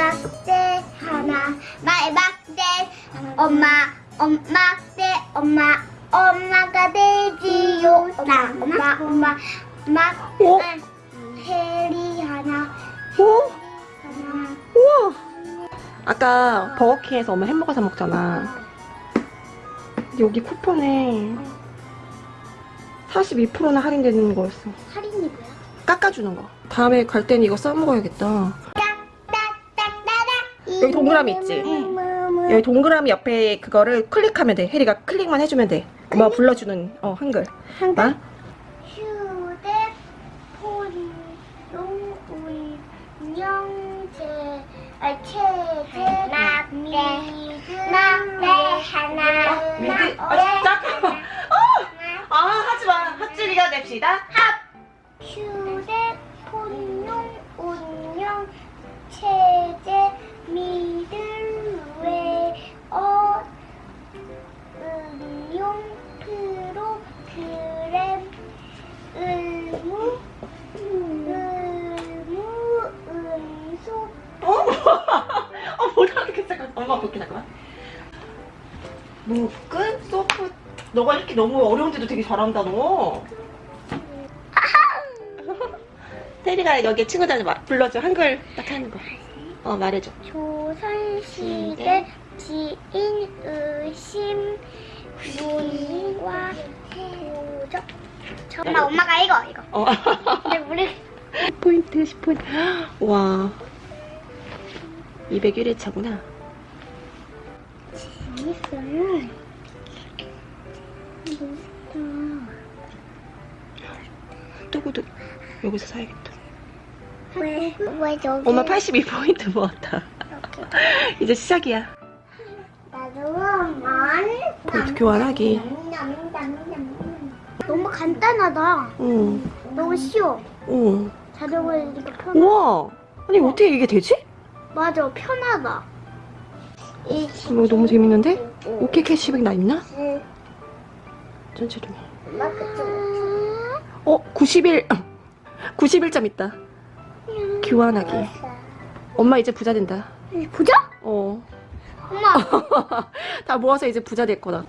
막대 하나 나의 막대 엄마 엄마 대 엄마 엄마가 되지요. 나 엄마 엄마? 막 어? 해리 하나 어? 하나 우와. 아까 버거킹에서 엄마 햄버거 사 먹잖아. 여기 쿠폰에 42%나 할인되는 거였어. 할인이 뭐야? 깎아주는 거. 다음에 갈 때는 이거 싸먹어야겠다 여기 동그라미 있지? 여기 동그라미 옆에 그거를 클릭하면 돼. 혜리가 클릭만 해주면 돼. 엄마 불러주는 어 한글. 한글? 어? 휴대폰 운영제 아 체제 미드 막대 하나 미드? 아 잠깐만 어! 아 하지마. 핫줄이가 냅시다. 휴대폰용 운영 체제 미 소프. 너가 이렇게 너무 어려운데도 되게 잘한다, 너. 테리가 여기 친구들한테 마- 불러줘. 한글 딱 하는 거. 어, 말해줘. 조선시대 지인 의심 문과 도적 엄마 엄마가 이거 이거 어. 근데 우리 10포인트, 10포인트. 와. 201회 차구나. 재밌어요 뚜구도 여기서 사야겠다. 왜? 왜 저기 엄마 82포인트 모았다. 이제 시작이야. 나도 많이 포인트 교환하기. 너무 간단하다 응. 너무 쉬워 응. 자전거 이렇게 편하 우와. 아니, 어떻게 이게 되지? 맞아 편하다 이 이거 너무 재밌는데? 오케이 캐시백 나 있나? 전체 좀. 엄마 그쪽 어, 91. 91점 있다. 교환하기. 엄마 이제 부자 된다. 보자? 어. 엄마 다 모아서 이제 부자 될 거다.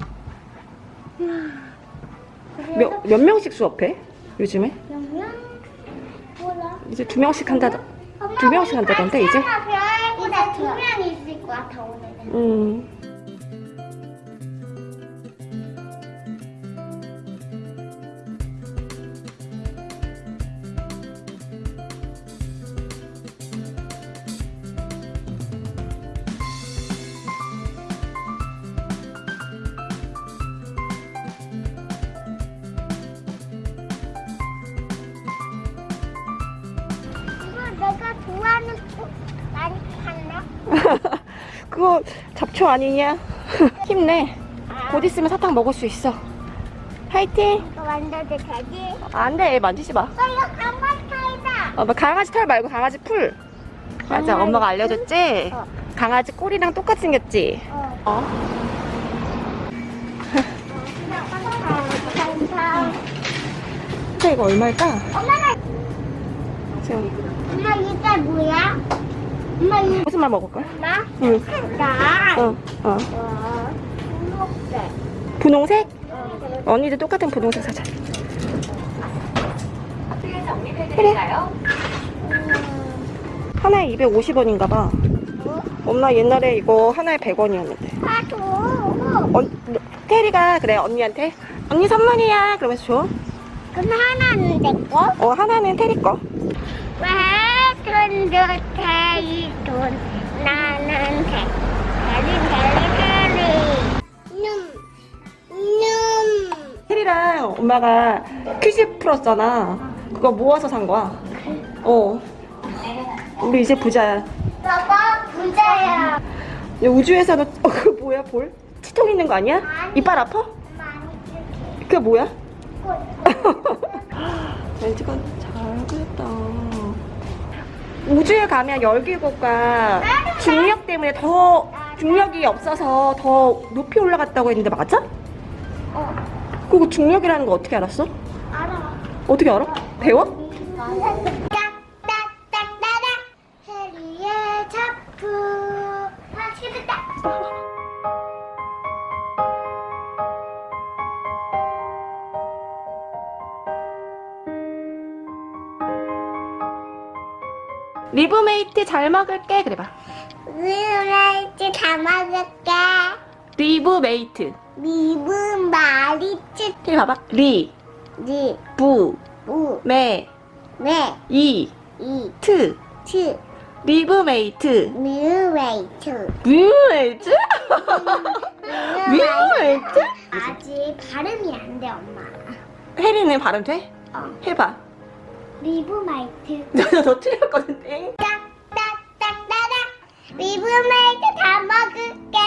몇, 몇 명씩 수업해? 요즘에? 몰라 이제 두 명씩 한다. 두 명씩 한다던데, 이제? 이제 두 명이 있을 것 같아 오늘은 음. 그거 잡초 아니냐? 힘내. 곧 있으면 사탕 먹을 수 있어. 파이팅! 이거 만져도 되지? 안 돼, 만지지 마. 어 이거 강박타이다 어, 뭐 강아지 털 말고 강아지 풀. 맞아, 강아지 엄마가 알려줬지? 어. 강아지 꼬리랑 똑같이 생겼지? 어 어. 감사 근데 이거 얼마일까? 엄마가 지금 엄마 이게 뭐야? 엄마 이거 무슨 말 먹을까? 나? 응. 나 어, 어. 와, 초록색. 분홍색? 어, 언니들 똑같은 분홍색 사자. 하나에 250원인가 봐. 뭐? 엄마 옛날에 이거 하나에 100원이었는데. 아, 줘. 언, 테리가 그래 언니한테 언니 선물이야 그러면서 줘. 그럼 하나는 내 거? 어 하나는 테리 거. 왜 돈도 테이 돈 나는 테 테리 테리 테리 놈 놈. 테리랑 엄마가 퀴즈 풀었잖아. 그거 모아서 산 거야. 어. 우리 이제 부자야. 봐봐 부자야. 야, 우주에서는 어, 그 뭐야 볼? 치통 있는 거 아니야? 이빨 아파? 그게 뭐야? 꽃. 렌즈가 잘 그렸다. 우주에 가면 열기구가 중력 때문에 더 중력이 없어서 더 높이 올라갔다고 했는데 맞아? 어. 그거 중력이라는 거 어떻게 알았어? 알아. 어떻게 알아? 배워? 딱딱딱딱딱 해리의 작품. 아, 죽겠다. 리브메이트 잘 먹을게 그래봐. 리브메이트 다 먹을게. 리브메이트. 봐봐. 리, 리, 부, 우, 메, 메, 이, 이, 트. 트, 리브메이트. 리브메이트. 리브메이트? 리브메이트? 아직 발음이 안 돼, 엄마. 혜리는 발음 돼? 어. 해봐 리브마이트. 너, 너 틀렸거든 땡. 리브메이트 다 먹을게.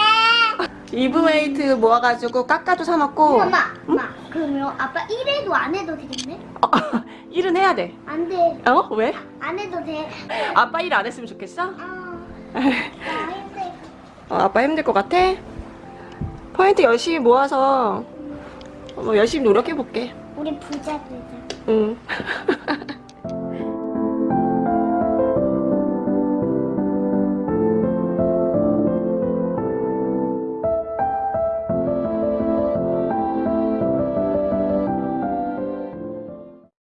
리브메이트 모아가지고 까까도 사 먹고 엄마, 엄마. 그러면 아빠 1회도 안 해도 되겠네? 어, 일은 해야 돼 안 돼. 어? 왜? 안 해도 돼. 아빠 일 안 했으면 좋겠어? 어. 나 힘들. 어, 아빠 힘들 것 같아? 포인트 열심히 모아서 뭐 열심히 노력해볼게 우리 부자 되자. 응